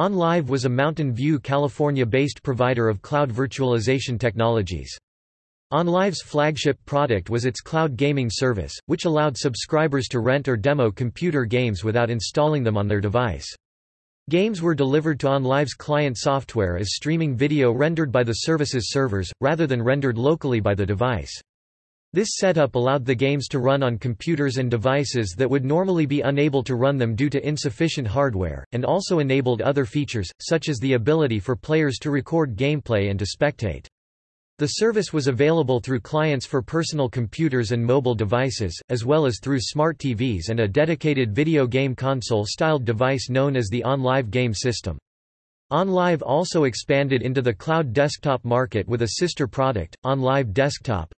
OnLive was a Mountain View, California-based provider of cloud virtualization technologies. OnLive's flagship product was its cloud gaming service, which allowed subscribers to rent or demo computer games without installing them on their device. Games were delivered to OnLive's client software as streaming video rendered by the service's servers, rather than rendered locally by the device. This setup allowed the games to run on computers and devices that would normally be unable to run them due to insufficient hardware, and also enabled other features, such as the ability for players to record gameplay and to spectate. The service was available through clients for personal computers and mobile devices, as well as through smart TVs and a dedicated video game console-styled device known as the OnLive game system. OnLive also expanded into the cloud desktop market with a sister product, OnLive Desktop,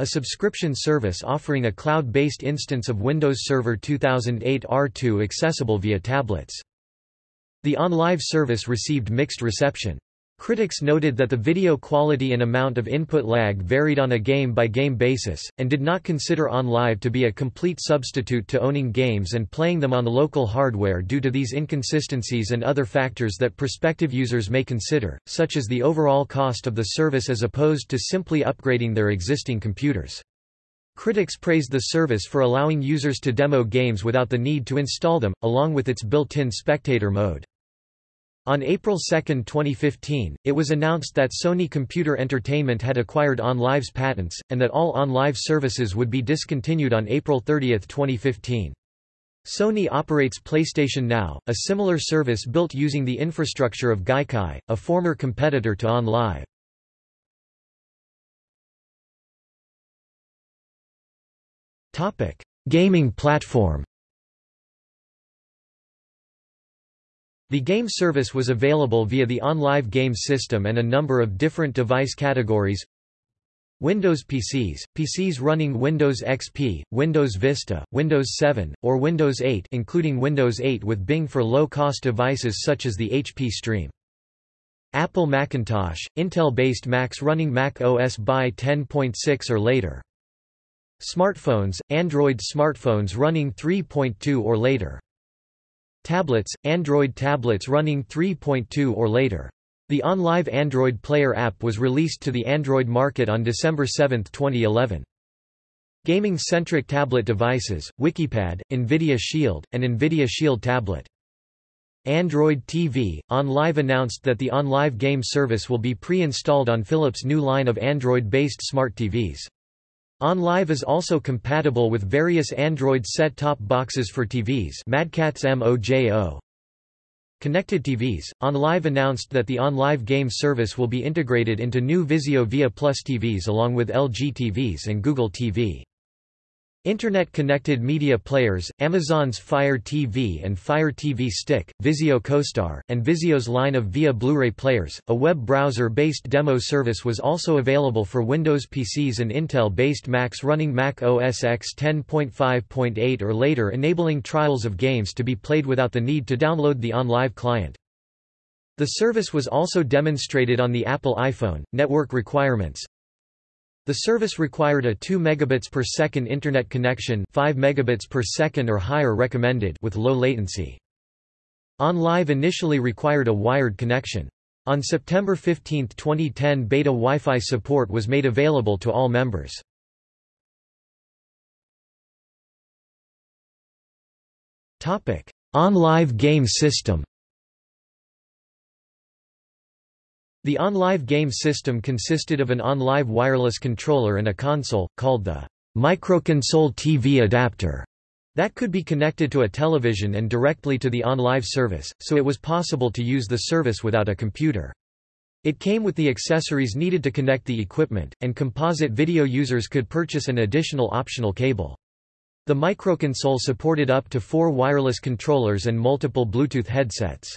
a subscription service offering a cloud-based instance of Windows Server 2008 R2 accessible via tablets. The OnLive service received mixed reception. Critics noted that the video quality and amount of input lag varied on a game-by-game -game basis, and did not consider OnLive to be a complete substitute to owning games and playing them on the local hardware due to these inconsistencies and other factors that prospective users may consider, such as the overall cost of the service as opposed to simply upgrading their existing computers. Critics praised the service for allowing users to demo games without the need to install them, along with its built-in spectator mode. On April 2, 2015, it was announced that Sony Computer Entertainment had acquired OnLive's patents, and that all OnLive services would be discontinued on April 30, 2015. Sony operates PlayStation Now, a similar service built using the infrastructure of Gaikai, a former competitor to OnLive. Gaming platform The game service was available via the OnLive game system and a number of different device categories Windows PCs, PCs running Windows XP, Windows Vista, Windows 7, or Windows 8 including Windows 8 with Bing for low-cost devices such as the HP Stream. Apple Macintosh, Intel-based Macs running Mac OS by 10.6 or later. Smartphones, Android smartphones running 3.2 or later. Tablets, Android tablets running 3.2 or later. The OnLive Android Player app was released to the Android market on December 7, 2011. Gaming-centric tablet devices, Wikipad, NVIDIA Shield, and NVIDIA Shield Tablet. Android TV, OnLive announced that the OnLive game service will be pre-installed on Philips' new line of Android-based smart TVs. OnLive is also compatible with various Android set-top boxes for TVs Mad Catz MOJO. Connected TVs, OnLive announced that the OnLive game service will be integrated into new Vizio Via Plus TVs along with LG TVs and Google TV. Internet-connected media players, Amazon's Fire TV and Fire TV Stick, Vizio CoStar, and Vizio's line of Via Blu-ray players. A web browser-based demo service was also available for Windows PCs and Intel-based Macs running Mac OS X 10.5.8 or later enabling trials of games to be played without the need to download the OnLive client. The service was also demonstrated on the Apple iPhone. Network requirements the service required a 2 megabits per second internet connection 5 megabits per second or higher recommended with low latency. OnLive initially required a wired connection. On September 15, 2010 beta Wi-Fi support was made available to all members. OnLive game system The OnLive game system consisted of an OnLive wireless controller and a console, called the microconsole TV adapter, that could be connected to a television and directly to the OnLive service, so it was possible to use the service without a computer. It came with the accessories needed to connect the equipment, and composite video users could purchase an additional optional cable. The microconsole supported up to four wireless controllers and multiple Bluetooth headsets.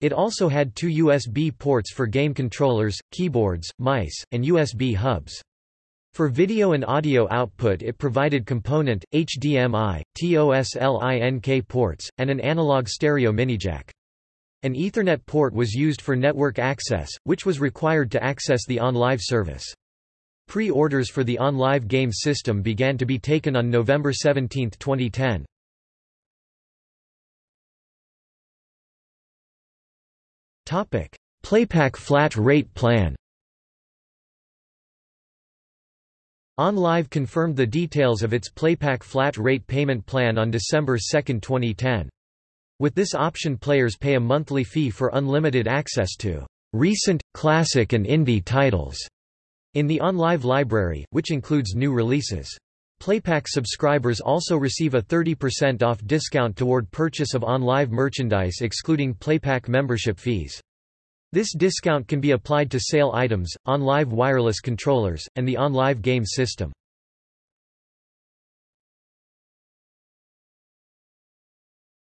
It also had two USB ports for game controllers, keyboards, mice, and USB hubs. For video and audio output it provided component, HDMI, TOSLINK ports, and an analog stereo minijack. An Ethernet port was used for network access, which was required to access the OnLive service. Pre-orders for the OnLive game system began to be taken on November 17, 2010. PlayPack flat rate plan OnLive confirmed the details of its PlayPack flat rate payment plan on December 2, 2010. With this option players pay a monthly fee for unlimited access to recent, classic and indie titles in the OnLive library, which includes new releases. PlayPack subscribers also receive a 30% off discount toward purchase of OnLive merchandise excluding PlayPack membership fees. This discount can be applied to sale items, OnLive wireless controllers, and the OnLive game system.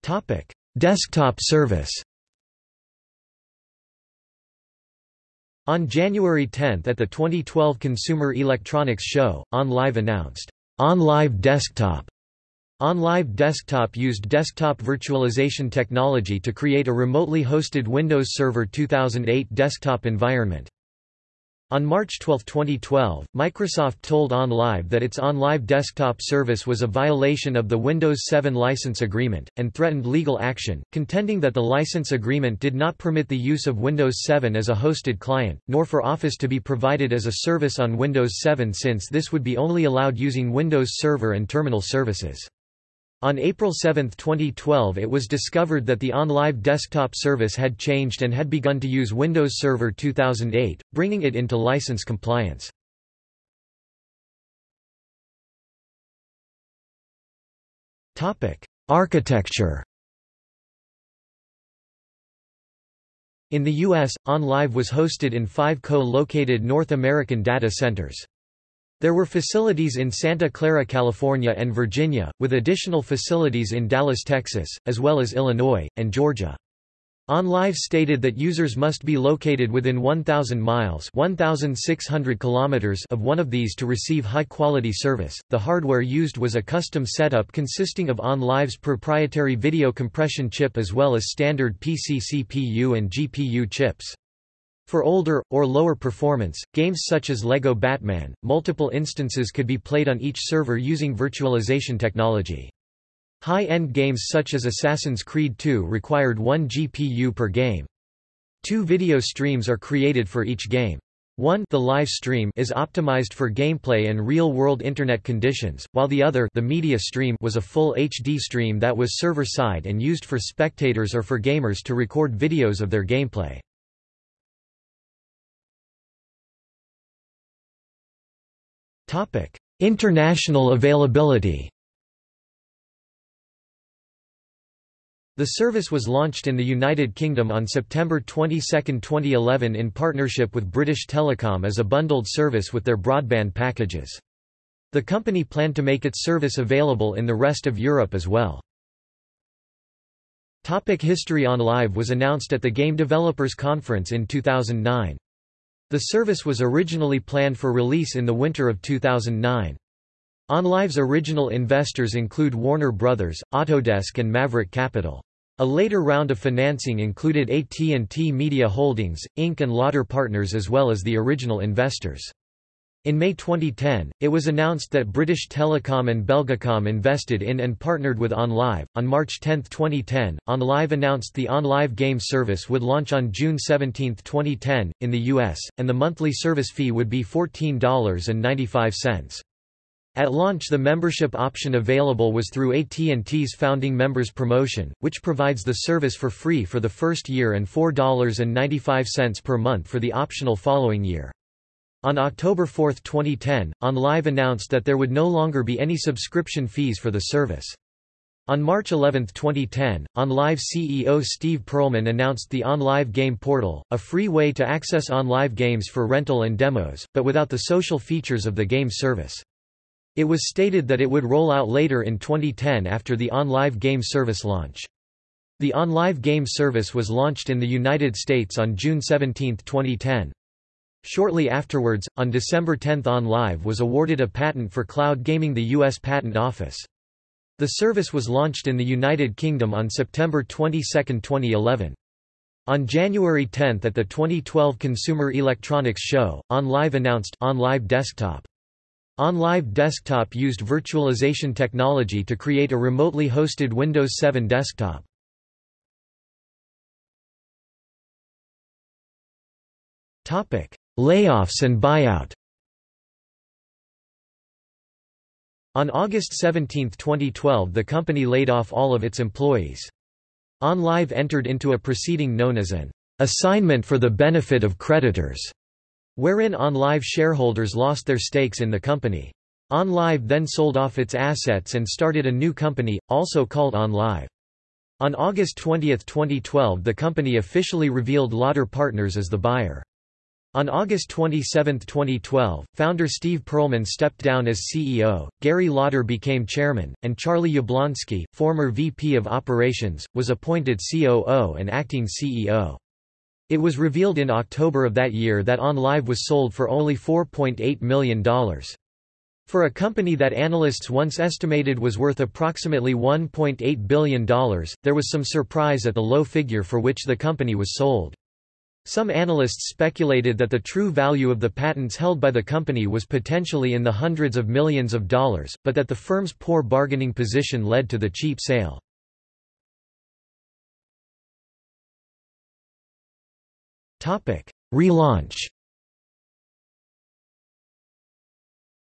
Topic: Desktop service On January 10 at the 2012 Consumer Electronics Show, OnLive announced, OnLive Desktop OnLive Desktop used desktop virtualization technology to create a remotely hosted Windows Server 2008 desktop environment. On March 12, 2012, Microsoft told OnLive that its OnLive desktop service was a violation of the Windows 7 license agreement, and threatened legal action, contending that the license agreement did not permit the use of Windows 7 as a hosted client, nor for Office to be provided as a service on Windows 7 since this would be only allowed using Windows Server and terminal services. On April 7, 2012 it was discovered that the OnLive desktop service had changed and had begun to use Windows Server 2008, bringing it into license compliance. Architecture In the U.S., OnLive was hosted in five co-located North American data centers. There were facilities in Santa Clara, California and Virginia, with additional facilities in Dallas, Texas, as well as Illinois, and Georgia. OnLive stated that users must be located within 1,000 miles 1,600 kilometers of one of these to receive high-quality service. The hardware used was a custom setup consisting of OnLive's proprietary video compression chip as well as standard PC CPU and GPU chips. For older, or lower performance, games such as LEGO Batman, multiple instances could be played on each server using virtualization technology. High-end games such as Assassin's Creed II required one GPU per game. Two video streams are created for each game. One the live stream is optimized for gameplay and real-world internet conditions, while the other the media stream was a full HD stream that was server-side and used for spectators or for gamers to record videos of their gameplay. International availability The service was launched in the United Kingdom on September 22, 2011 in partnership with British Telecom as a bundled service with their broadband packages. The company planned to make its service available in the rest of Europe as well. Topic History OnLive was announced at the Game Developers Conference in 2009. The service was originally planned for release in the winter of 2009. OnLive's original investors include Warner Brothers, Autodesk and Maverick Capital. A later round of financing included AT&T Media Holdings, Inc. and Lauder Partners as well as the original investors. In May 2010, it was announced that British Telecom and Belgacom invested in and partnered with OnLive. On March 10, 2010, OnLive announced the OnLive game service would launch on June 17, 2010, in the US, and the monthly service fee would be $14.95. At launch the membership option available was through AT&T's Founding Members promotion, which provides the service for free for the first year and $4.95 per month for the optional following year. On October 4, 2010, OnLive announced that there would no longer be any subscription fees for the service. On March 11, 2010, OnLive CEO Steve Perlman announced the OnLive Game Portal, a free way to access OnLive games for rental and demos, but without the social features of the game service. It was stated that it would roll out later in 2010 after the OnLive Game Service launch. The OnLive Game Service was launched in the United States on June 17, 2010. Shortly afterwards, on December 10 OnLive was awarded a patent for cloud gaming the U.S. Patent Office. The service was launched in the United Kingdom on September 22, 2011. On January 10 at the 2012 Consumer Electronics Show, OnLive announced OnLive Desktop. OnLive Desktop used virtualization technology to create a remotely hosted Windows 7 desktop. Layoffs and buyout On August 17, 2012 the company laid off all of its employees. OnLive entered into a proceeding known as an assignment for the benefit of creditors, wherein OnLive shareholders lost their stakes in the company. OnLive then sold off its assets and started a new company, also called OnLive. On August 20, 2012 the company officially revealed Lauder Partners as the buyer. On August 27, 2012, founder Steve Perlman stepped down as CEO, Gary Lauder became chairman, and Charlie Yablonsky, former VP of Operations, was appointed COO and acting CEO. It was revealed in October of that year that OnLive was sold for only $4.8 million. For a company that analysts once estimated was worth approximately $1.8 billion, there was some surprise at the low figure for which the company was sold. Some analysts speculated that the true value of the patents held by the company was potentially in the hundreds of millions of dollars, but that the firm's poor bargaining position led to the cheap sale. Relaunch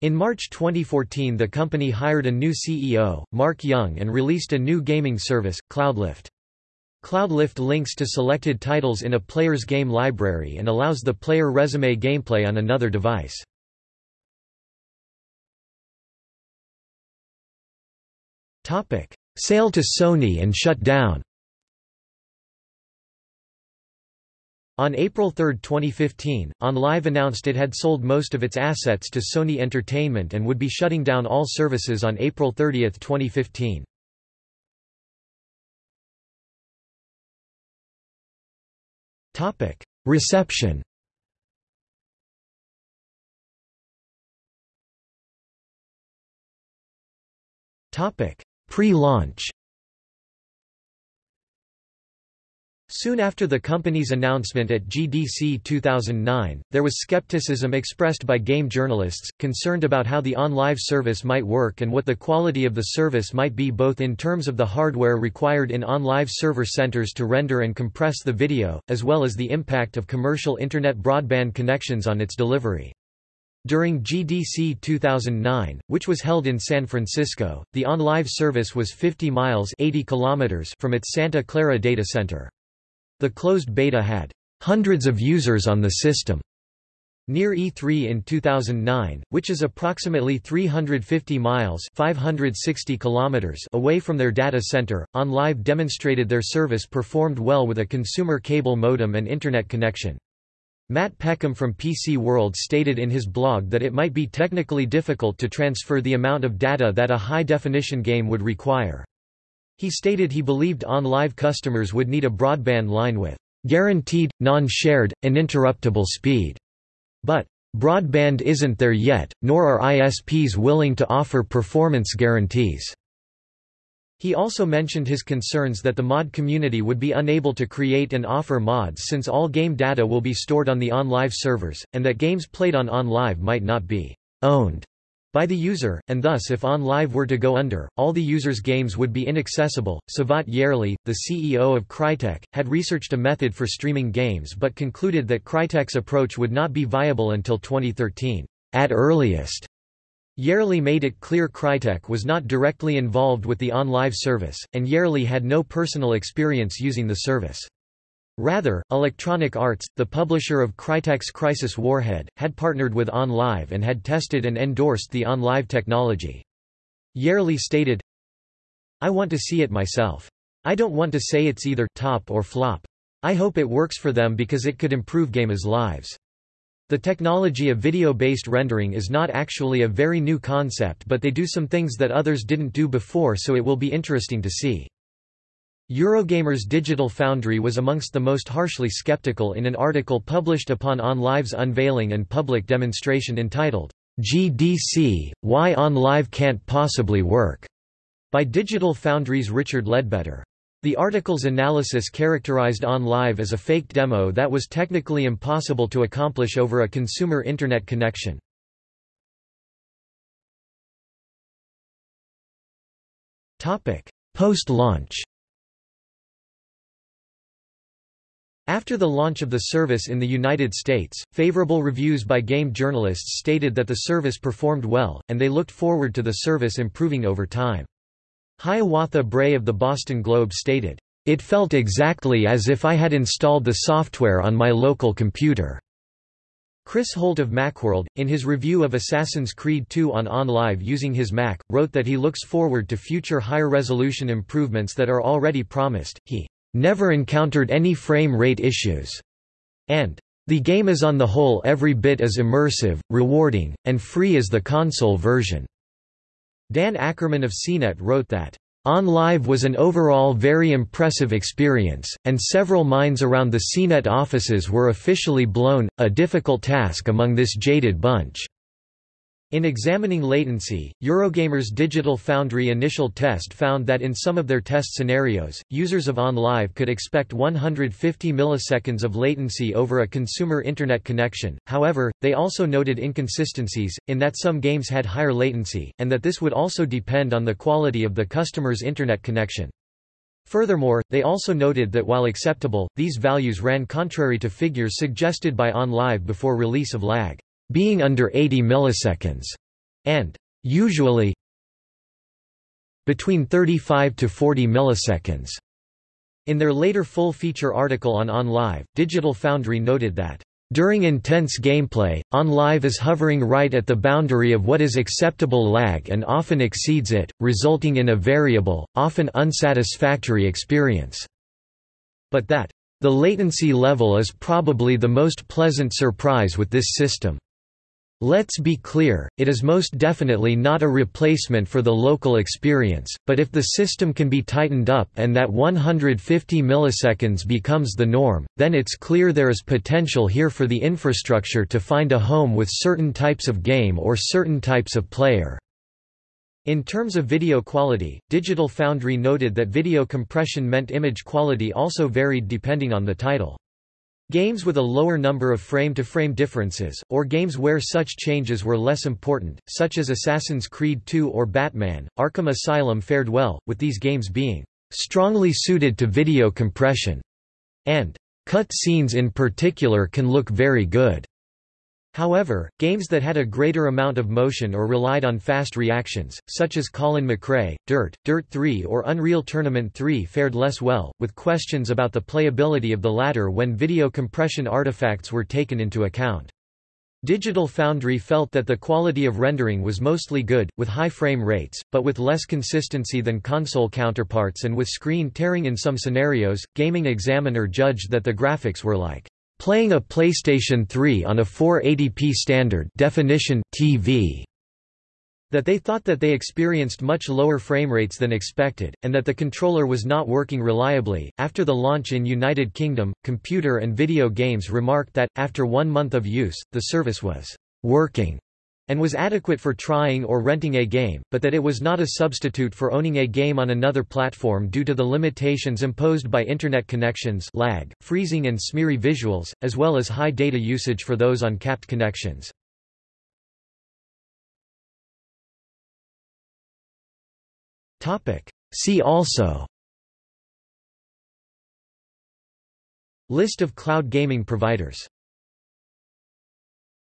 In March 2014 the company hired a new CEO, Mark Young and released a new gaming service, Cloudlift. Cloudlift links to selected titles in a player's game library and allows the player resume gameplay on another device. Sale to Sony and shut down On April 3, 2015, OnLive announced it had sold most of its assets to Sony Entertainment and would be shutting down all services on April 30, 2015. Topic: Reception. Topic: Pre-launch. Soon after the company's announcement at GDC 2009, there was skepticism expressed by game journalists, concerned about how the OnLive service might work and what the quality of the service might be both in terms of the hardware required in OnLive server centers to render and compress the video, as well as the impact of commercial Internet broadband connections on its delivery. During GDC 2009, which was held in San Francisco, the OnLive service was 50 miles 80 kilometers from its Santa Clara data center. The closed beta had hundreds of users on the system near E3 in 2009, which is approximately 350 miles 560 kilometers away from their data center. OnLive demonstrated their service performed well with a consumer cable modem and internet connection. Matt Peckham from PC World stated in his blog that it might be technically difficult to transfer the amount of data that a high-definition game would require. He stated he believed OnLive customers would need a broadband line with guaranteed, non-shared, uninterruptible speed. But broadband isn't there yet, nor are ISPs willing to offer performance guarantees. He also mentioned his concerns that the mod community would be unable to create and offer mods since all game data will be stored on the OnLive servers, and that games played on OnLive might not be owned by the user, and thus if OnLive were to go under, all the user's games would be inaccessible. Cevat Yerli, the CEO of Crytek, had researched a method for streaming games but concluded that Crytek's approach would not be viable until 2013, at earliest. Yerli made it clear Crytek was not directly involved with the OnLive service, and Yerli had no personal experience using the service. Rather, Electronic Arts, the publisher of Crytek's Crysis Warhead, had partnered with OnLive and had tested and endorsed the OnLive technology. Yerli stated, I want to see it myself. I don't want to say it's either top or flop. I hope it works for them because it could improve gamers' lives. The technology of video-based rendering is not actually a very new concept but they do some things that others didn't do before so it will be interesting to see. Eurogamer's Digital Foundry was amongst the most harshly skeptical in an article published upon OnLive's unveiling and public demonstration entitled, GDC, Why OnLive Can't Possibly Work, by Digital Foundry's Richard Leadbetter. The article's analysis characterized OnLive as a faked demo that was technically impossible to accomplish over a consumer Internet connection. Post-launch After the launch of the service in the United States, favorable reviews by game journalists stated that the service performed well, and they looked forward to the service improving over time. Hiawatha Bray of the Boston Globe stated, "...it felt exactly as if I had installed the software on my local computer." Chris Holt of Macworld, in his review of Assassin's Creed II on OnLive using his Mac, wrote that he looks forward to future higher resolution improvements that are already promised. He never encountered any frame rate issues, and the game is on the whole every bit as immersive, rewarding, and free as the console version. Dan Ackerman of CNET wrote that OnLive was an overall very impressive experience, and several minds around the CNET offices were officially blown, a difficult task among this jaded bunch. In examining latency, Eurogamer's Digital Foundry initial test found that in some of their test scenarios, users of OnLive could expect 150 milliseconds of latency over a consumer Internet connection, however, they also noted inconsistencies, in that some games had higher latency, and that this would also depend on the quality of the customer's Internet connection. Furthermore, they also noted that while acceptable, these values ran contrary to figures suggested by OnLive before release of lag being under 80 milliseconds, and usually between 35 to 40 milliseconds. In their later full-feature article on OnLive, Digital Foundry noted that during intense gameplay, OnLive is hovering right at the boundary of what is acceptable lag and often exceeds it, resulting in a variable, often unsatisfactory experience. But that the latency level is probably the most pleasant surprise with this system. Let's be clear, it is most definitely not a replacement for the local experience, but if the system can be tightened up and that 150 milliseconds becomes the norm, then it's clear there is potential here for the infrastructure to find a home with certain types of game or certain types of player. In terms of video quality, Digital Foundry noted that video compression meant image quality also varied depending on the title. Games with a lower number of frame-to-frame -frame differences, or games where such changes were less important, such as Assassin's Creed II or Batman, Arkham Asylum fared well, with these games being strongly suited to video compression, and cut scenes in particular can look very good. However, games that had a greater amount of motion or relied on fast reactions, such as Colin McRae, Dirt, Dirt 3 or Unreal Tournament 3 fared less well, with questions about the playability of the latter when video compression artifacts were taken into account. Digital Foundry felt that the quality of rendering was mostly good, with high frame rates, but with less consistency than console counterparts and with screen tearing in some scenarios. Gaming Examiner judged that the graphics were like Playing a PlayStation 3 on a 480p standard definition TV that they thought that they experienced much lower frame rates than expected, and that the controller was not working reliably. After the launch in United Kingdom, Computer and Video Games remarked that, after one month of use, the service was working and was adequate for trying or renting a game, but that it was not a substitute for owning a game on another platform due to the limitations imposed by Internet connections lag, freezing and smeary visuals, as well as high data usage for those on capped connections. See also List of cloud gaming providers